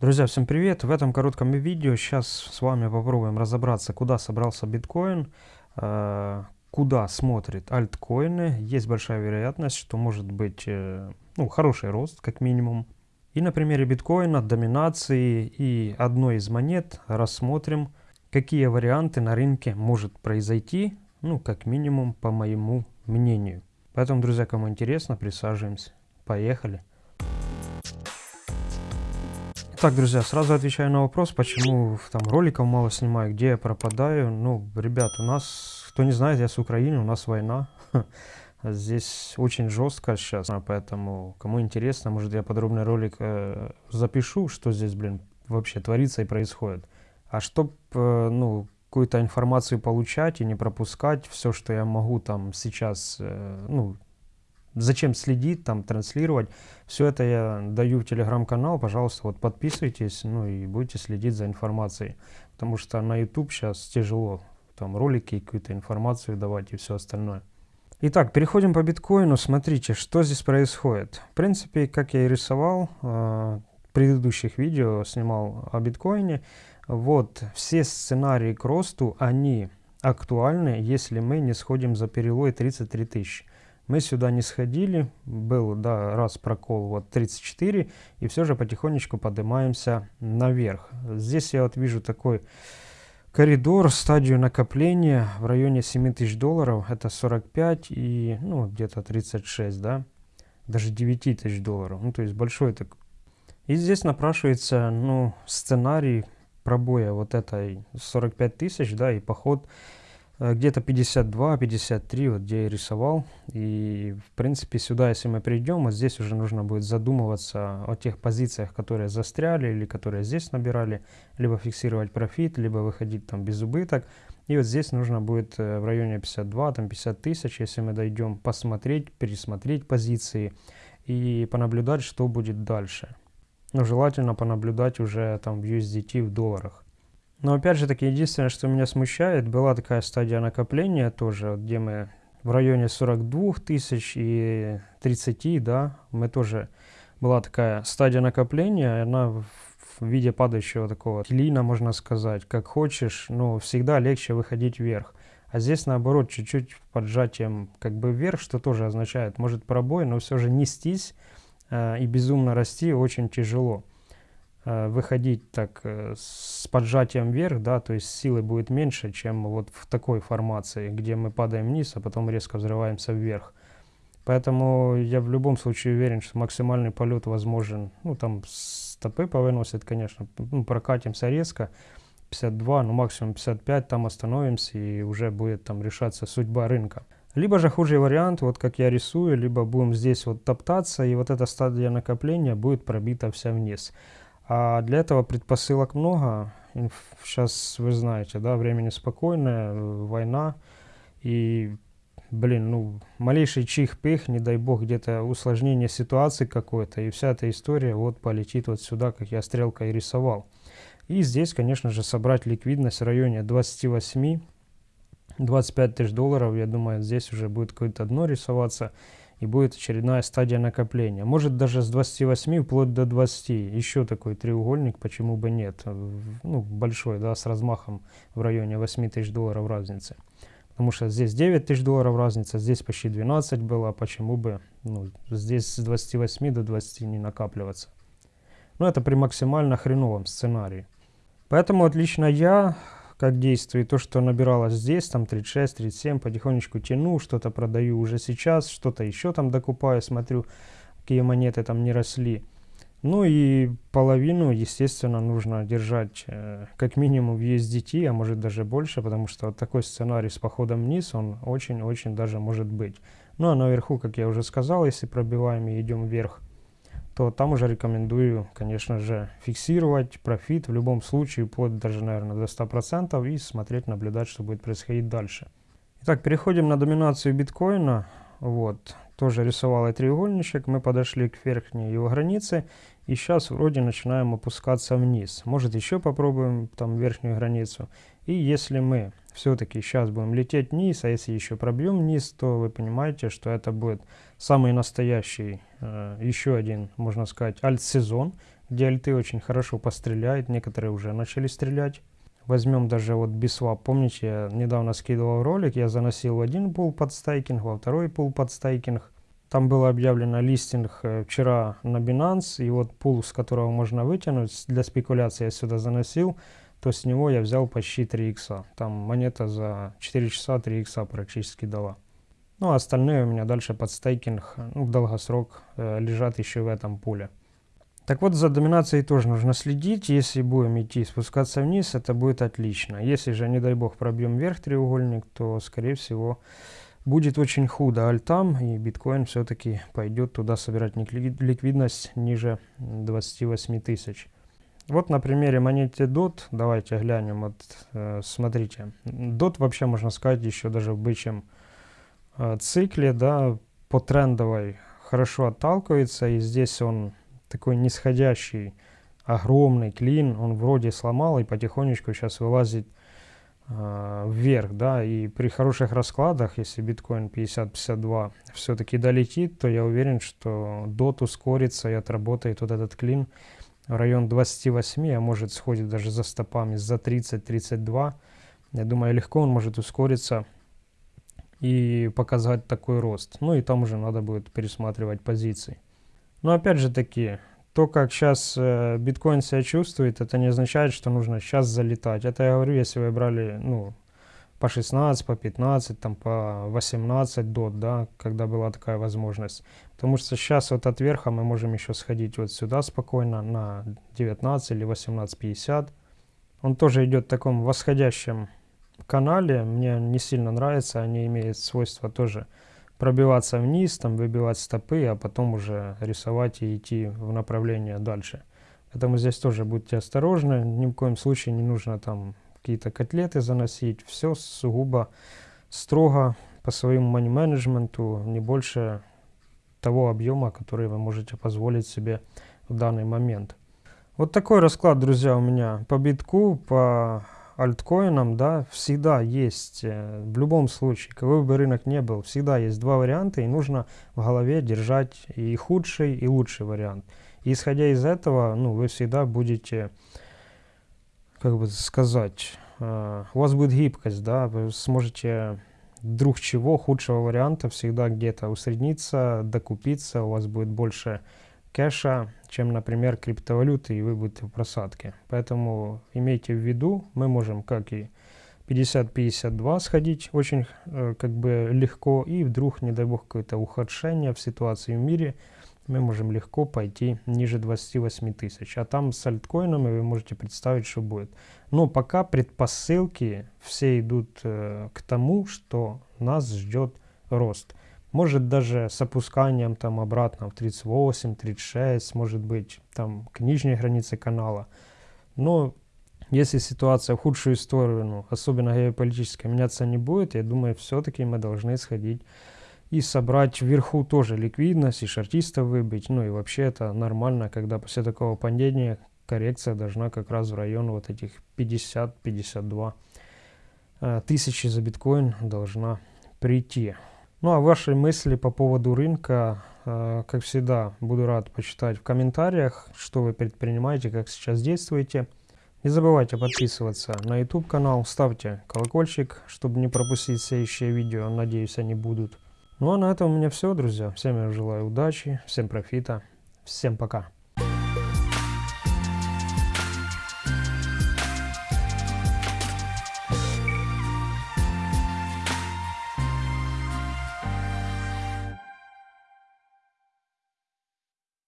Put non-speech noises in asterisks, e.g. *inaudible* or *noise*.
Друзья, всем привет! В этом коротком видео сейчас с вами попробуем разобраться, куда собрался биткоин, э, куда смотрит альткоины. Есть большая вероятность, что может быть э, ну, хороший рост, как минимум. И на примере биткоина, доминации и одной из монет рассмотрим, какие варианты на рынке может произойти, ну, как минимум, по моему мнению. Поэтому, друзья, кому интересно, присаживаемся. Поехали! Так, друзья, сразу отвечаю на вопрос, почему там роликов мало снимаю, где я пропадаю. Ну, ребят, у нас, кто не знает, я с Украины, у нас война. *laughs* Здесь очень жестко сейчас, поэтому, кому интересно, может я подробный ролик э, запишу, что здесь, блин, вообще творится и происходит. А чтоб, э, ну, какую-то информацию получать и не пропускать, все, что я могу там сейчас, э, ну, зачем следить, там, транслировать. Все это я даю в телеграм-канал, пожалуйста, вот подписывайтесь, ну и будете следить за информацией. Потому что на YouTube сейчас тяжело, там ролики, какую-то информацию давать и все остальное. Итак, переходим по биткоину. Смотрите, что здесь происходит. В принципе, как я и рисовал, э, предыдущих видео снимал о биткоине. Вот, все сценарии к росту, они актуальны, если мы не сходим за перелой 33 тысячи. Мы сюда не сходили, был да, раз прокол вот 34, и все же потихонечку поднимаемся наверх. Здесь я вот вижу такой коридор, стадию накопления в районе 7000 долларов, это 45 и ну где-то 36, да, даже 9000 долларов, ну то есть большой так. И здесь напрашивается, ну, сценарий пробоя вот этой 45 тысяч, да, и поход Э, где-то 52-53, вот где я рисовал. И, в принципе, сюда, если мы придем, вот здесь уже нужно будет задумываться о тех позициях, которые застряли или которые здесь набирали, либо фиксировать профит, либо выходить там без убыток. И вот здесь нужно будет э, в районе 52, там 50 тысяч, если мы дойдем, посмотреть, пересмотреть позиции и понаблюдать, что будет дальше. Но желательно понаблюдать уже там в USDT в долларах. Но опять же таки, единственное, что меня смущает, была такая стадия накопления тоже, где мы в районе 42 тысяч и 30, да, мы тоже, была такая стадия накопления, она в виде падающего такого клина, можно сказать, как хочешь, но всегда легче выходить вверх. А здесь наоборот, чуть-чуть поджатием как бы вверх, что тоже означает, может пробой, но все же нестись э, и безумно расти очень тяжело. Э, выходить так э, с поджатием вверх, да, то есть силы будет меньше, чем вот в такой формации, где мы падаем вниз, а потом резко взрываемся вверх. Поэтому я в любом случае уверен, что максимальный полет возможен, ну там стопы повыносят, конечно, ну, прокатимся резко, 52, ну максимум 55, там остановимся и уже будет там решаться судьба рынка. Либо же худший вариант, вот как я рисую, либо будем здесь вот топтаться, и вот эта стадия накопления будет пробита вся вниз. А для этого предпосылок много. Сейчас вы знаете, да, время спокойное, война. И, блин, ну, малейший чих-пых, не дай бог, где-то усложнение ситуации какой-то. И вся эта история вот полетит вот сюда, как я стрелкой рисовал. И здесь, конечно же, собрать ликвидность в районе 28 25 тысяч долларов, я думаю, здесь уже будет какое-то дно рисоваться и будет очередная стадия накопления. Может даже с 28 вплоть до 20. Еще такой треугольник, почему бы нет. Ну, большой, да, с размахом в районе 8 тысяч долларов разницы. Потому что здесь 9 тысяч долларов разница, здесь почти 12 было, почему бы ну, здесь с 28 до 20 не накапливаться. Но это при максимально хреновом сценарии. Поэтому отлично я как действует. То, что набиралось здесь, там 36, 37, потихонечку тяну, что-то продаю уже сейчас, что-то еще там докупаю, смотрю, какие монеты там не росли. Ну и половину, естественно, нужно держать э, как минимум в USDT, а может даже больше, потому что такой сценарий с походом вниз, он очень-очень даже может быть. Ну а наверху, как я уже сказал, если пробиваем и идем вверх, то там уже рекомендую, конечно же, фиксировать профит в любом случае, вплоть даже, наверное, до 100% и смотреть, наблюдать, что будет происходить дальше. Итак, переходим на доминацию биткоина. Вот, тоже рисовал я треугольничек, мы подошли к верхней его границе, и сейчас вроде начинаем опускаться вниз. Может еще попробуем там верхнюю границу. И если мы все-таки сейчас будем лететь вниз, а если еще пробьем вниз, то вы понимаете, что это будет самый настоящий, э, еще один, можно сказать, альт-сезон, DLT очень хорошо постреляет, некоторые уже начали стрелять. Возьмем даже вот бисвап. Помните, я недавно скидывал ролик, я заносил один пул под стейкинг, во второй пул под стейкинг. Там было объявлено листинг э, вчера на Binance, и вот пул, с которого можно вытянуть, для спекуляции я сюда заносил, то с него я взял почти 3 икса. Там монета за 4 часа 3 икса практически дала. Ну, а остальные у меня дальше под стейкинг, ну, в долгосрок э, лежат еще в этом пуле. Так вот, за доминацией тоже нужно следить. Если будем идти спускаться вниз, это будет отлично. Если же, не дай бог, пробьем вверх треугольник, то, скорее всего, будет очень худо альтам, и биткоин все-таки пойдет туда собирать ликвидность ниже 28 тысяч. Вот на примере монеты DOT, давайте глянем, вот, э, смотрите. DOT вообще, можно сказать, еще даже в бычьем Э, цикле, да, по трендовой хорошо отталкивается, и здесь он такой нисходящий, огромный клин, он вроде сломал и потихонечку сейчас вылазит э, вверх, да, и при хороших раскладах, если биткоин 50-52 все-таки долетит, то я уверен, что дот ускорится и отработает вот этот клин в район 28, а может сходит даже за стопами за 30-32. Я думаю, легко он может ускориться и показать такой рост. Ну и там уже надо будет пересматривать позиции. Но опять же таки, то, как сейчас э, биткоин себя чувствует, это не означает, что нужно сейчас залетать. Это я говорю, если вы брали, ну, по 16, по 15, там, по 18 дот, да, когда была такая возможность. Потому что сейчас вот от верха мы можем еще сходить вот сюда спокойно на 19 или 18.50. Он тоже идет в таком восходящем канале мне не сильно нравится, они имеют свойство тоже пробиваться вниз, там выбивать стопы, а потом уже рисовать и идти в направление дальше. Поэтому здесь тоже будьте осторожны, ни в коем случае не нужно там какие-то котлеты заносить, все сугубо строго по своему money-менеджменту, не больше того объема, который вы можете позволить себе в данный момент. Вот такой расклад, друзья, у меня по битку, по альткоинам, да, всегда есть, э, в любом случае, какой бы рынок не был, всегда есть два варианта, и нужно в голове держать и худший, и лучший вариант. И исходя из этого, ну, вы всегда будете, как бы сказать, э, у вас будет гибкость, да, вы сможете вдруг чего, худшего варианта всегда где-то усредниться, докупиться, у вас будет больше кэша, чем, например, криптовалюты, и вы будете в просадке. Поэтому имейте в виду, мы можем как и 50-52 сходить очень э, как бы легко, и вдруг, не дай бог, какое-то ухудшение в ситуации в мире, мы можем легко пойти ниже 28 тысяч. А там с альткоинами вы можете представить, что будет. Но пока предпосылки все идут э, к тому, что нас ждет рост. Может даже с опусканием там обратно в 38, 36, может быть там к нижней границе канала. Но если ситуация в худшую сторону, особенно геополитическая, меняться не будет, я думаю, все-таки мы должны сходить и собрать вверху тоже ликвидность, и шартистов выбить. Ну и вообще это нормально, когда после такого падения коррекция должна как раз в район вот этих 50-52 э, тысячи за биткоин должна прийти. Ну а ваши мысли по поводу рынка, э, как всегда, буду рад почитать в комментариях, что вы предпринимаете, как сейчас действуете. Не забывайте подписываться на YouTube канал, ставьте колокольчик, чтобы не пропустить следующие видео, надеюсь они будут. Ну а на этом у меня все, друзья. Всем я желаю удачи, всем профита, всем пока.